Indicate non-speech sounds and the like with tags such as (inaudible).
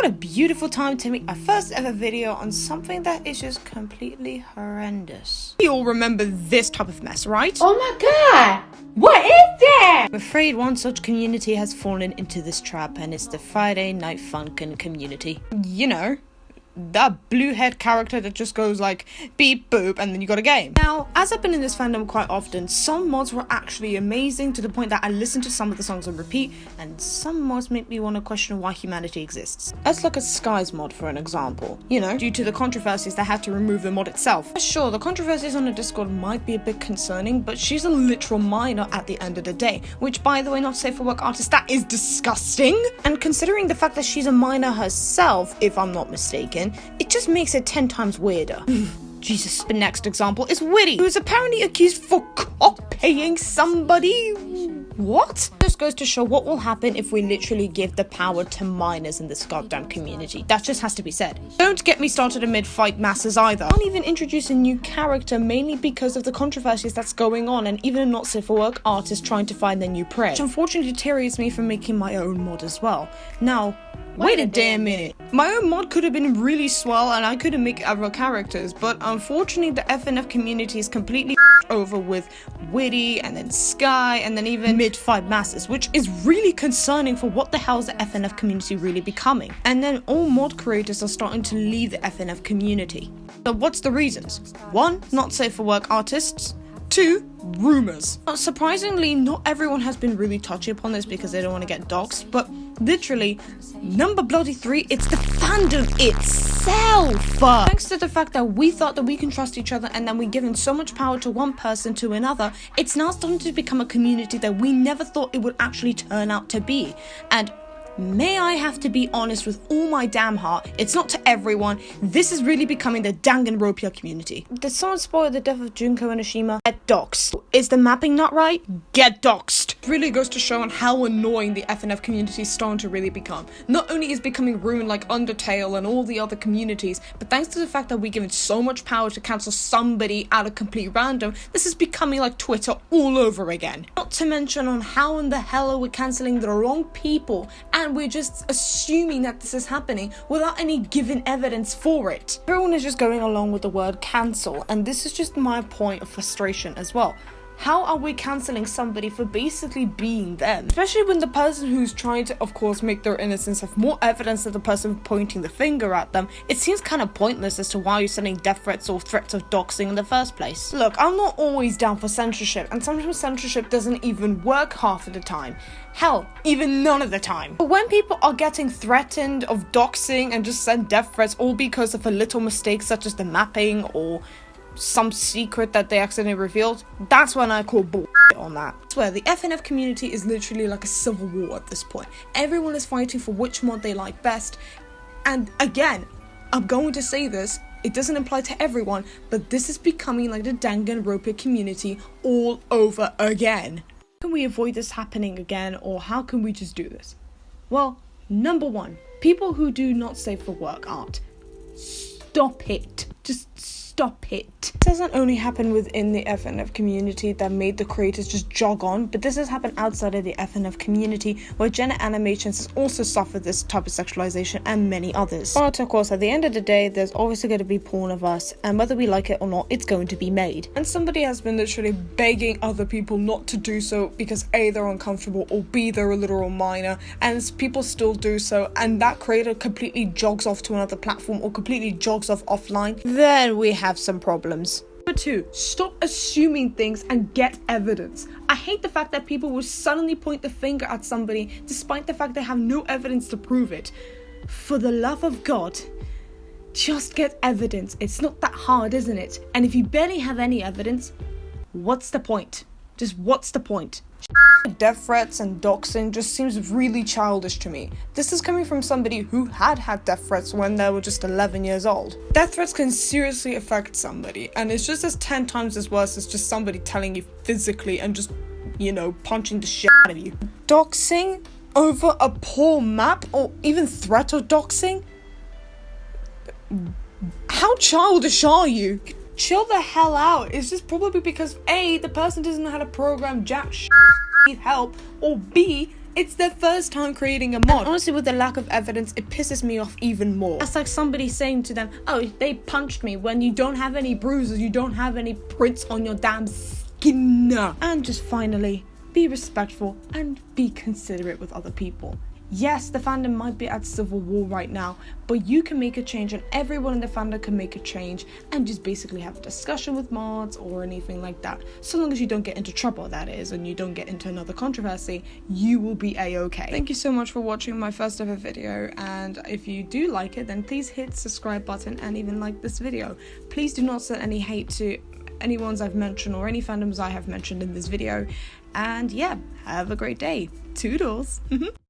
What a beautiful time to make my first ever video on something that is just completely horrendous. You all remember this type of mess, right? Oh my god! What is that? I'm afraid one such community has fallen into this trap and it's the Friday Night Funkin' community. You know, that blue head character that just goes like beep boop and then you got a game. Now, as I've been in this fandom quite often, some mods were actually amazing to the point that I listened to some of the songs on repeat, and some mods make me want to question why humanity exists. Let's look at Sky's mod for an example. You know, due to the controversies they had to remove the mod itself. Sure, the controversies on the Discord might be a bit concerning, but she's a literal minor at the end of the day, which by the way, not safe for work artist, that is disgusting. And considering the fact that she's a minor herself, if I'm not mistaken, it just makes it 10 times weirder. (sighs) Jesus. The next example is Witty, who is apparently accused for copying somebody. What? This goes to show what will happen if we literally give the power to minors in this goddamn community. That just has to be said. Don't get me started amid fight masses either. I Can't even introduce a new character mainly because of the controversies that's going on and even a not safe for work artist trying to find their new prey. Which unfortunately deteriorates me from making my own mod as well. Now, Wait a damn minute. My own mod could have been really swell and I could have made other characters, but unfortunately the FNF community is completely (laughs) over with Witty and then Sky and then even Mid-Fight Masses, which is really concerning for what the hell is the FNF community really becoming. And then all mod creators are starting to leave the FNF community. So what's the reasons? One, not safe for work artists. Two, rumors. Uh, surprisingly, not everyone has been really touchy upon this because they don't want to get doxxed, but literally, number bloody three, it's the fandom itself. Thanks to the fact that we thought that we can trust each other and then we given so much power to one person to another, it's now starting to become a community that we never thought it would actually turn out to be. And May I have to be honest with all my damn heart, it's not to everyone, this is really becoming the Danganronpa community. Did someone spoil the death of Junko Enoshima? Get doxed. Is the mapping not right? Get doxed. Really goes to show on how annoying the FNF community is starting to really become. Not only is becoming ruined like Undertale and all the other communities, but thanks to the fact that we give given so much power to cancel somebody out of complete random, this is becoming like Twitter all over again. Not to mention on how in the hell are we cancelling the wrong people and we're just assuming that this is happening without any given evidence for it. Everyone is just going along with the word cancel, and this is just my point of frustration as well. How are we cancelling somebody for basically being them? Especially when the person who's trying to, of course, make their innocence have more evidence than the person pointing the finger at them. It seems kind of pointless as to why you're sending death threats or threats of doxing in the first place. Look, I'm not always down for censorship, and sometimes censorship doesn't even work half of the time. Hell, even none of the time. But when people are getting threatened of doxing and just send death threats all because of a little mistake such as the mapping or some secret that they accidentally revealed, that's when I call bull on that. I swear, the FNF community is literally like a civil war at this point. Everyone is fighting for which mod they like best. And again, I'm going to say this, it doesn't apply to everyone, but this is becoming like the Danganronpa community all over again. How can we avoid this happening again, or how can we just do this? Well, number one, people who do not save for work art. Stop it. Just stop it. This doesn't only happen within the FNF community that made the creators just jog on, but this has happened outside of the FNF community where Jenna Animations has also suffered this type of sexualization and many others. But of course, at the end of the day, there's obviously going to be porn of us, and whether we like it or not, it's going to be made. And somebody has been literally begging other people not to do so because A, they're uncomfortable, or B, they're a literal minor, and people still do so, and that creator completely jogs off to another platform or completely jogs off offline. Then we have some problems. Number two, stop assuming things and get evidence. I hate the fact that people will suddenly point the finger at somebody despite the fact they have no evidence to prove it. For the love of God, just get evidence. It's not that hard, isn't it? And if you barely have any evidence, what's the point? Just what's the point? Death threats and doxing just seems really childish to me. This is coming from somebody who had had death threats when they were just 11 years old. Death threats can seriously affect somebody, and it's just as 10 times as worse as just somebody telling you physically and just, you know, punching the shit out of you. Doxing over a poor map or even threat of doxing? How childish are you? Chill the hell out. It's just probably because A, the person doesn't know how to program jack shit need help, or B, It's their first time creating a mod. And honestly, with the lack of evidence, it pisses me off even more. That's like somebody saying to them, "Oh, they punched me," when you don't have any bruises, you don't have any prints on your damn skin. And just finally, be respectful and be considerate with other people. Yes, the fandom might be at civil war right now, but you can make a change, and everyone in the fandom can make a change and just basically have a discussion with mods or anything like that. So long as you don't get into trouble, that is, and you don't get into another controversy, you will be a okay. Thank you so much for watching my first ever video, and if you do like it, then please hit subscribe button and even like this video. Please do not send any hate to any ones I've mentioned or any fandoms I have mentioned in this video. And yeah, have a great day. Toodles! (laughs)